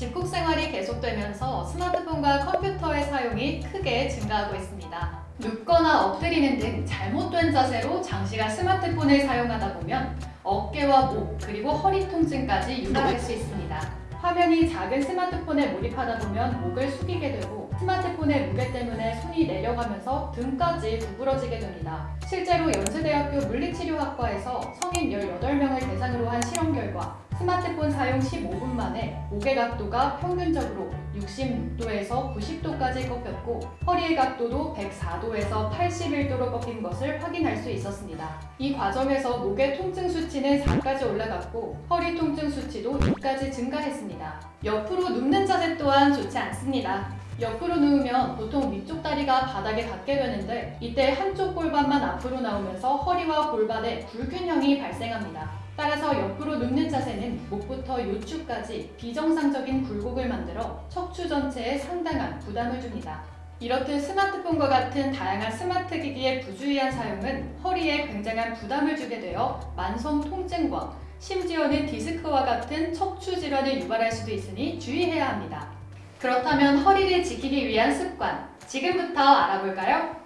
집콕 생활이 계속되면서 스마트폰과 컴퓨터의 사용이 크게 증가하고 있습니다. 눕거나 엎드리는 등 잘못된 자세로 장시간 스마트폰을 사용하다 보면 어깨와 목 그리고 허리 통증까지 유발할 수 있습니다. 화면이 작은 스마트폰에 몰입하다 보면 목을 숙이게 되고 스마트폰의 무게 때문에 손이 내려가면서 등까지 두부러지게 됩니다. 실제로 연세대학교 물리치료학과에서 성인 18명을 대상으로 한 실험 결과 스마트폰 사용 15분 만에 목의 각도가 평균적으로 66도에서 90도까지 꺾였고 허리의 각도도 104도에서 81도로 꺾인 것을 확인할 수 있었습니다. 이 과정에서 목의 통증 수치는 4까지 올라갔고 허리 통증 수치도 2까지 증가했습니다. 옆으로 눕는 자세 또한 좋지 않습니다. 옆으로 누우면 보통 위쪽 다리가 바닥에 닿게 되는데 이때 한쪽 골반만 앞으로 나오면서 허리와 골반에 불균형이 발생합니다. 따라서 옆으로 눕는 자세는 목부터 요추까지 비정상적인 굴곡을 만들어 척추 전체에 상당한 부담을 줍니다. 이렇듯 스마트폰과 같은 다양한 스마트 기기의 부주의한 사용은 허리에 굉장한 부담을 주게 되어 만성 통증과 심지어는 디스크와 같은 척추 질환을 유발할 수도 있으니 주의해야 합니다. 그렇다면 허리를 지키기 위한 습관, 지금부터 알아볼까요?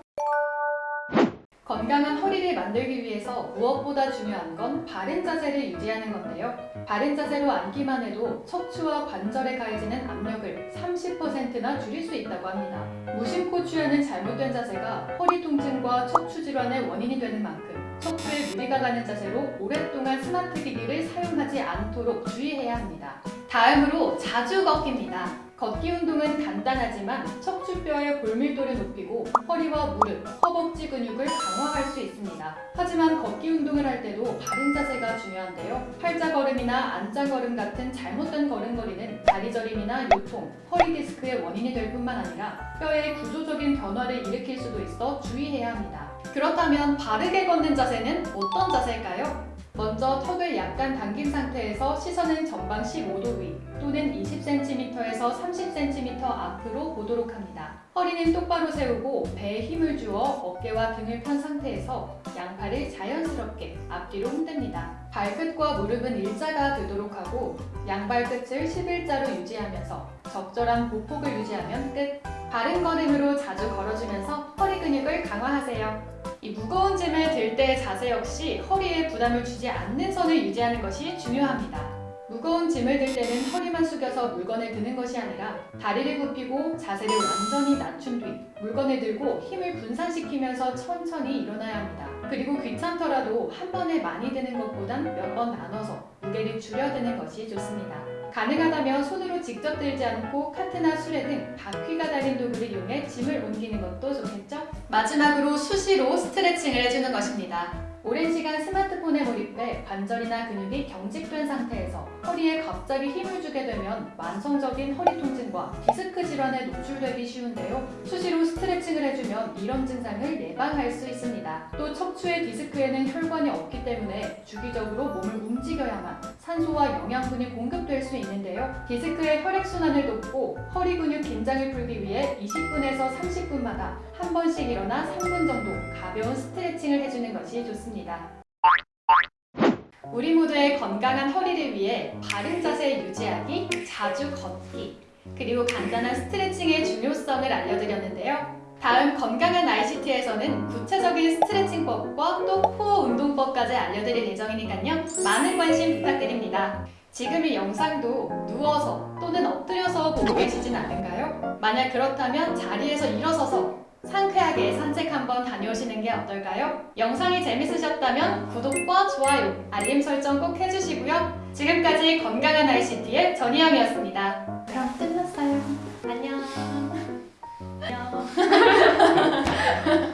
건강한 허리를 만들기 위해서 무엇보다 중요한 건 바른 자세를 유지하는 건데요. 바른 자세로 앉기만 해도 척추와 관절에 가해지는 압력을 30%나 줄일 수 있다고 합니다. 무심코 취하는 잘못된 자세가 허리 통증과 척추 질환의 원인이 되는 만큼 척추에 무리가 가는 자세로 오랫동안 스마트 기기를 사용하지 않도록 주의해야 합니다. 다음으로 자주 걷기입니다. 걷기 운동은 간단하지만 척추뼈의 골밀도를 높이고 허리와 무릎, 허벅지 근육을 강화할 수 있습니다. 하지만 걷기 운동을 할 때도 바른 자세가 중요한데요. 팔자걸음이나 안짱걸음 같은 잘못된 걸음걸이는 다리저림이나 요통, 허리 디스크의 원인이 될 뿐만 아니라 뼈의 구조적인 변화를 일으킬 수도 있어 주의해야 합니다. 그렇다면 바르게 걷는 자세는 어떤 자세일까요? 먼저 턱을 약간 당긴 상태에서 시선은 전방 15도 위 또는 20cm에서 30cm 앞으로 보도록 합니다. 허리는 똑바로 세우고 배에 힘을 주어 어깨와 등을 편 상태에서 양팔을 자연스럽게 앞뒤로 흔듭니다. 발끝과 무릎은 일자가 되도록 하고 양발 끝을 11자로 유지하면서 적절한 보폭을 유지하면 끝! 바른 걸음으로 자주 걸어주면서 허리 근육을 강화하세요. 이 무거운 짐을 들 때의 자세 역시 허리에 부담을 주지 않는 선을 유지하는 것이 중요합니다. 무거운 짐을 들 때는 허리만 숙여서 물건을 드는 것이 아니라 다리를 굽히고 자세를 완전히 낮춘 뒤 물건을 들고 힘을 분산시키면서 천천히 일어나야 합니다. 그리고 귀찮더라도 한 번에 많이 드는 것보단 몇 번 나눠서 무게를 줄여드는 것이 좋습니다. 가능하다면 손으로 직접 들지 않고 카트나 수레 등 바퀴가 달린 도구를 이용해 짐을 옮기는 것도 좋겠죠? 마지막으로 수시로 스트레칭을 해주는 것입니다. 오랜 시간 스마트폰에 몰입해 관절이나 근육이 경직된 상태에서 허리에 갑자기 힘을 주게 되면 만성적인 허리 통증과 디스크 질환에 노출되기 쉬운데요. 수시로 스트레칭 을 해주면 이런 증상을 예방할 수 있습니다. 또 척추의 디스크에는 혈관이 없기 때문에 주기적으로 몸을 움직여야만 산소와 영양분이 공급될 수 있는데요. 디스크의 혈액순환을 돕고 허리 근육 긴장을 풀기 위해 20분에서 30분마다 한 번씩 일어나 3분 정도 가벼운 스트레칭을 해주는 것이 좋습니다. 우리 모두의 건강한 허리를 위해 바른 자세 유지하기, 자주 걷기, 그리고 간단한 스트레칭의 중요성을 알려드렸는데요. 다음 건강한 ICT에서는 구체적인 스트레칭법과 또 코어 운동법까지 알려드릴 예정이니까요. 많은 관심 부탁드립니다. 지금 이 영상도 누워서 또는 엎드려서 보고 계시진 않은가요? 만약 그렇다면 자리에서 일어서서 상쾌하게 산책 한번 다녀오시는 게 어떨까요? 영상이 재밌으셨다면 구독과 좋아요, 알림 설정 꼭 해주시고요. 지금까지 건강한 ICT의 전희영이었습니다. 그럼 끝났어요. 안녕. 안녕. ハハハハ。